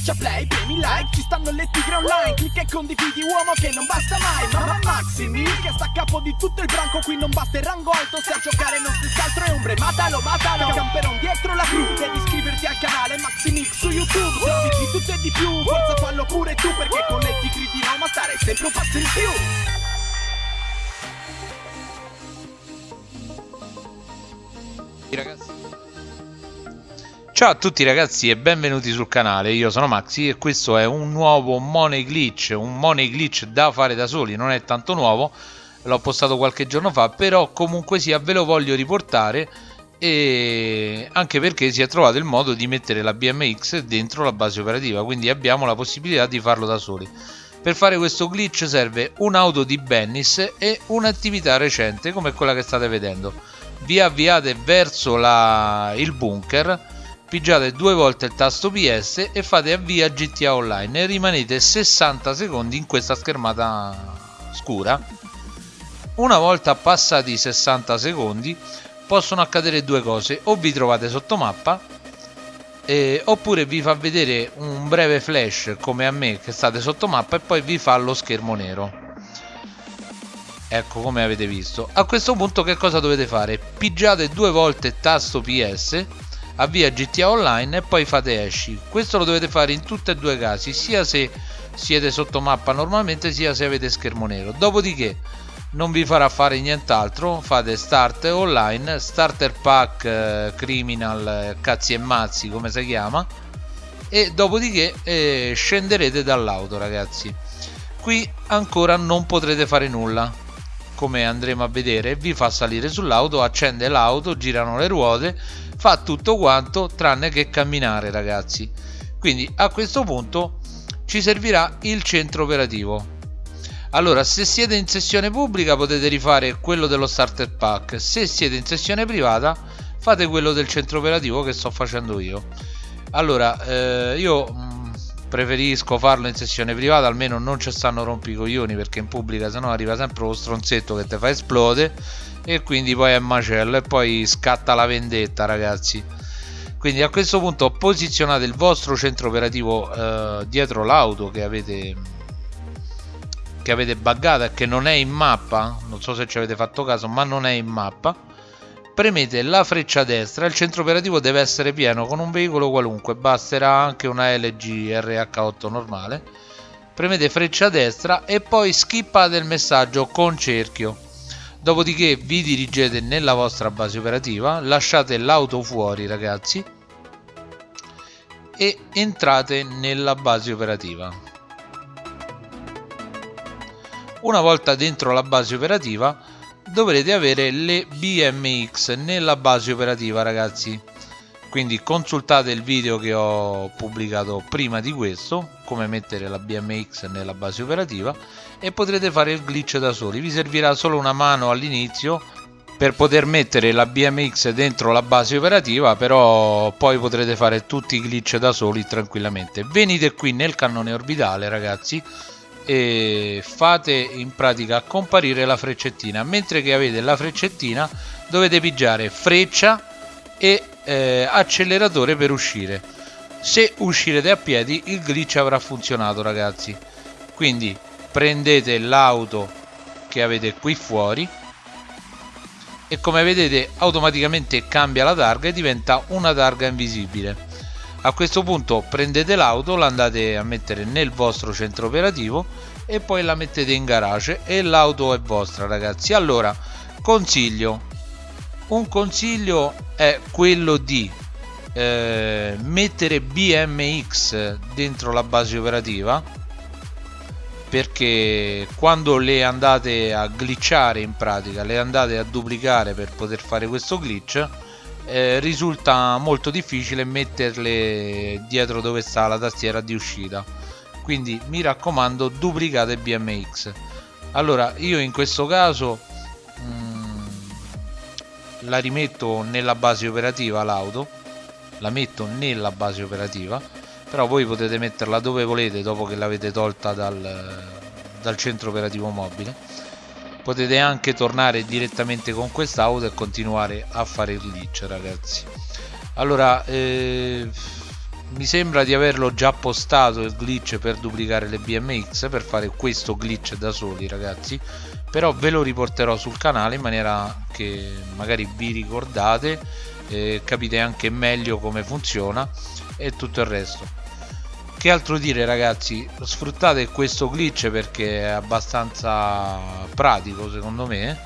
Schiaccia play, premi like, ci stanno le tigre online Clicca e condividi uomo che non basta mai Mamma Maximi che sta a capo di tutto il branco Qui non basta il rango alto se a giocare non stessi altro è ombre Matalo, matalo, camperon dietro la crew Devi iscriverti al canale Maximix su YouTube Se di tutto e di più, forza fallo pure tu Perché con le tigri di Roma stare sempre un passo in più. Ragazzi Ciao a tutti ragazzi e benvenuti sul canale, io sono Maxi e questo è un nuovo Money Glitch, un Money Glitch da fare da soli, non è tanto nuovo, l'ho postato qualche giorno fa, però comunque sia ve lo voglio riportare e anche perché si è trovato il modo di mettere la BMX dentro la base operativa, quindi abbiamo la possibilità di farlo da soli. Per fare questo glitch serve un'auto di Bennis e un'attività recente come quella che state vedendo. Vi avviate verso la, il bunker pigiate due volte il tasto PS e fate avvia GTA Online e rimanete 60 secondi in questa schermata scura. Una volta passati i 60 secondi possono accadere due cose, o vi trovate sotto mappa eh, oppure vi fa vedere un breve flash come a me che state sotto mappa e poi vi fa lo schermo nero. Ecco come avete visto. A questo punto che cosa dovete fare? Pigiate due volte tasto PS avvia GTA Online e poi fate esci. Questo lo dovete fare in tutti e due i casi sia se siete sotto mappa normalmente sia se avete schermo nero. Dopodiché non vi farà fare nient'altro fate start online starter pack eh, criminal eh, cazzi e mazzi come si chiama e dopodiché eh, scenderete dall'auto ragazzi. Qui ancora non potrete fare nulla come andremo a vedere. Vi fa salire sull'auto accende l'auto girano le ruote fa tutto quanto tranne che camminare ragazzi. Quindi a questo punto ci servirà il centro operativo. Allora se siete in sessione pubblica potete rifare quello dello starter pack. Se siete in sessione privata fate quello del centro operativo che sto facendo io. Allora eh, io mm, preferisco farlo in sessione privata almeno non ci stanno rompicoglioni perché in pubblica sennò arriva sempre lo stronzetto che ti fa esplode e quindi poi è macello e poi scatta la vendetta ragazzi. Quindi a questo punto posizionate il vostro centro operativo eh, dietro l'auto che avete che avete buggato e che non è in mappa non so se ci avete fatto caso ma non è in mappa premete la freccia destra. Il centro operativo deve essere pieno con un veicolo qualunque. Basterà anche una LG RH8 normale. Premete freccia destra e poi skippate il messaggio con cerchio. Dopodiché vi dirigete nella vostra base operativa lasciate l'auto fuori ragazzi e entrate nella base operativa. Una volta dentro la base operativa dovrete avere le BMX nella base operativa ragazzi. Quindi consultate il video che ho pubblicato prima di questo come mettere la BMX nella base operativa e potrete fare il glitch da soli. Vi servirà solo una mano all'inizio per poter mettere la BMX dentro la base operativa però poi potrete fare tutti i glitch da soli tranquillamente. Venite qui nel cannone orbitale ragazzi e fate in pratica comparire la freccettina. Mentre che avete la freccettina dovete pigiare freccia e eh, acceleratore per uscire. Se uscirete a piedi il glitch avrà funzionato ragazzi. Quindi prendete l'auto che avete qui fuori e come vedete automaticamente cambia la targa e diventa una targa invisibile a questo punto prendete l'auto la andate a mettere nel vostro centro operativo e poi la mettete in garage e l'auto è vostra ragazzi. Allora consiglio. Un consiglio è quello di eh, mettere BMX dentro la base operativa perché quando le andate a glitchare in pratica le andate a duplicare per poter fare questo glitch eh, risulta molto difficile metterle dietro dove sta la tastiera di uscita. Quindi mi raccomando duplicate BMX allora io in questo caso la rimetto nella base operativa l'auto. La metto nella base operativa. Però voi potete metterla dove volete dopo che l'avete tolta dal, dal centro operativo mobile potete anche tornare direttamente con quest'auto e continuare a fare il glitch ragazzi. Allora eh, mi sembra di averlo già postato il glitch per duplicare le BMX per fare questo glitch da soli ragazzi. Però ve lo riporterò sul canale in maniera che magari vi ricordate eh, capite anche meglio come funziona e tutto il resto che altro dire ragazzi? Sfruttate questo glitch perché è abbastanza pratico secondo me.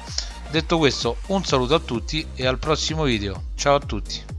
Detto questo un saluto a tutti e al prossimo video. Ciao a tutti